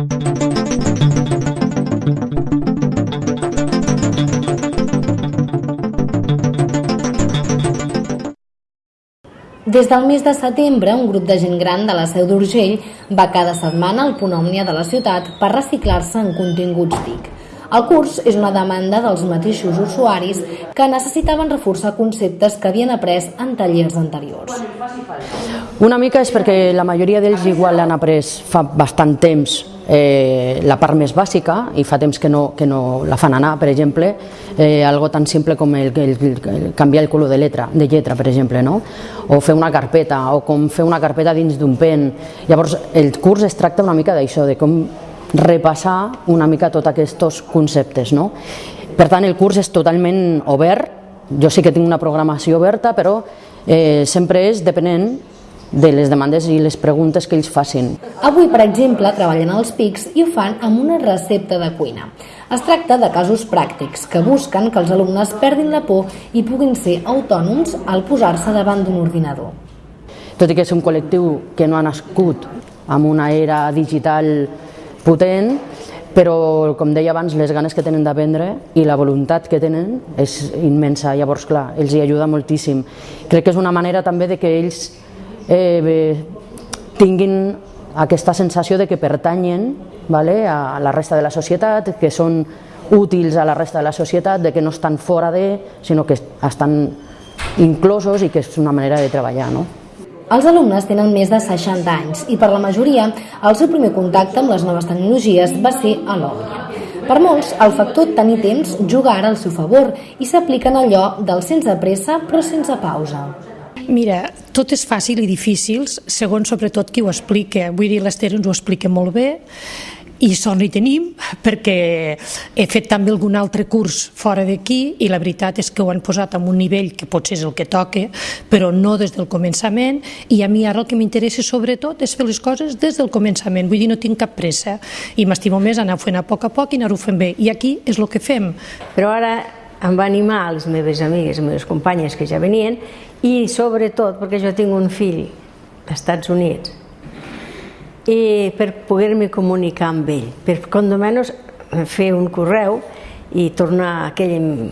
Des del mes de setembre, un grup de gent gran de la Seu d'Urgell va cada setmana al punt òmnia de la ciutat per reciclar-se en continguts TIC. El curs és una demanda dels mateixos usuaris que necessitaven reforçar conceptes que havien après en tallers anteriors. Una mica és perquè la majoria d'ells igual l'han après fa bastant temps eh, la part més bàsica i fa temps que no, que no la fan anar, per exemple, eh, algo tan simple com el, el, el canviar el color de letra, de lletra, per exemple, no? o fer una carpeta, o com fer una carpeta dins d'un pen. Llavors, el curs es tracta una mica d'això, de com repassar una mica tots aquests conceptes. No? Per tant, el curs és totalment obert, jo sí que tinc una programació oberta, però eh, sempre és depenent de les demandes i les preguntes que ells facin. Avui, per exemple, treballen als PICs i ho fan amb una recepta de cuina. Es tracta de casos pràctics que busquen que els alumnes perdin la por i puguin ser autònoms al posar-se davant d'un ordinador. Tot i que és un col·lectiu que no ha nascut amb una era digital potent, però, com deia abans, les ganes que tenen d'aprendre i la voluntat que tenen és immensa. Llavors, clar, els hi ajuda moltíssim. Crec que és una manera també de que ells eh, tinguin aquesta sensació de que pertanyen vale, a la resta de la societat, que són útils a la resta de la societat, de que no estan fora de, sinó que estan inclosos i que és una manera de treballar. No? Els alumnes tenen més de 60 anys i per la majoria el seu primer contacte amb les noves tecnologies va ser a l'Òmnia. Per molts, el factor tenir temps juga ara al seu favor i s'apliquen allò del sense pressa però sense pausa. Mira, tot és fàcil i difícil, segons sobretot qui ho explica. Vull dir, l'Ester ens ho explica molt bé, i sort hi tenim perquè he fet també algun altre curs fora d'aquí i la veritat és que ho han posat en un nivell que potser és el que toca, però no des del començament i a mi ara el que m'interessa sobretot és fer les coses des del començament, vull dir, no tinc cap pressa i m'estimo més anar fent a poc a poc i anar-ho fent bé i aquí és el que fem. Però ara em va animar les meves amigues, les meves companyes que ja venien i sobretot perquè jo tinc un fill als Estats Units i per poder-me comunicar amb ell, per com de menys fer un correu i tornar aquell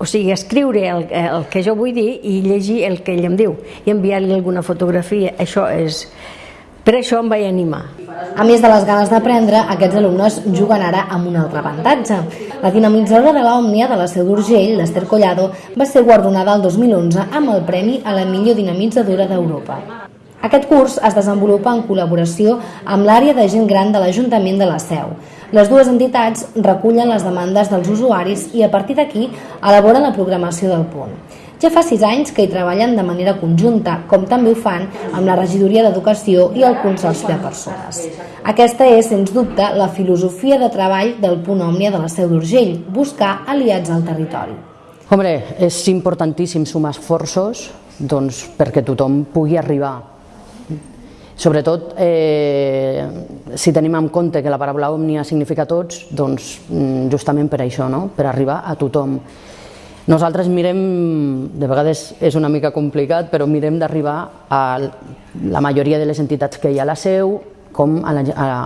o sigui, escriure el, el que jo vull dir i llegir el que ell em diu i enviar-li alguna fotografia, això és, per això em vaig animar. A més de les ganes d'aprendre, aquests alumnes juguen ara amb un altre avantatge. La dinamitzadora de l'Òmnia de la Seu d'Urgell, l'Ester Collado, va ser guardonada el 2011 amb el Premi a la millor dinamitzadora d'Europa. Aquest curs es desenvolupa en col·laboració amb l'àrea de gent gran de l'Ajuntament de la Seu. Les dues entitats recullen les demandes dels usuaris i a partir d'aquí elaboren la programació del punt. Ja fa sis anys que hi treballen de manera conjunta, com també ho fan amb la Regidoria d'Educació i el Consorci de Persones. Aquesta és, sens dubte, la filosofia de treball del punt òmnia de la Seu d'Urgell, buscar aliats al territori. Hombre, és importantíssim sumar esforços doncs, perquè tothom pugui arribar. Sobretot, eh, si tenim en compte que la paraula òmnia significa tots, doncs mm, justament per això, no? per arribar a tothom. Nosaltres mirem, de vegades és una mica complicat, però mirem d'arribar a la majoria de les entitats que hi ha a la seu, com a,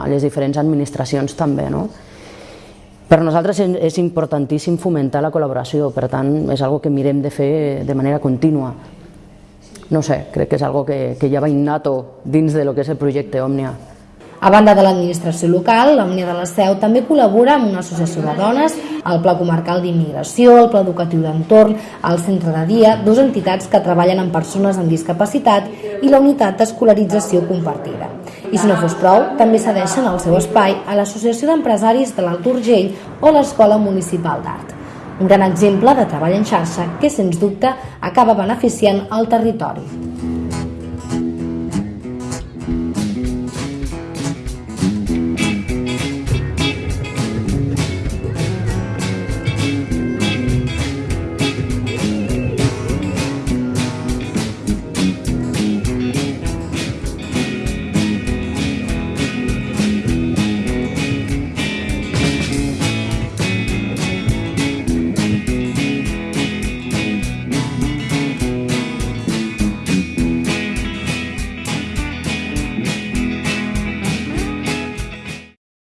les diferents administracions també. No? Per nosaltres és importantíssim fomentar la col·laboració, per tant és algo que mirem de fer de manera contínua. No sé, crec que és algo que, que ja va innato dins de lo que és el projecte Òmnia. A banda de l'administració local, l'Òmnia de la Seu també col·labora amb una associació de dones, el Pla Comarcal d'Immigració, el Pla Educatiu d'Entorn, el Centre de Dia, dues entitats que treballen amb persones amb discapacitat i la unitat d'escolarització compartida. I si no fos prou, també cedeixen el seu espai a l'Associació d'Empresaris de l'Alt Urgell o l'Escola Municipal d'Art. Un gran exemple de treball en xarxa que, sens dubte, acaba beneficiant el territori.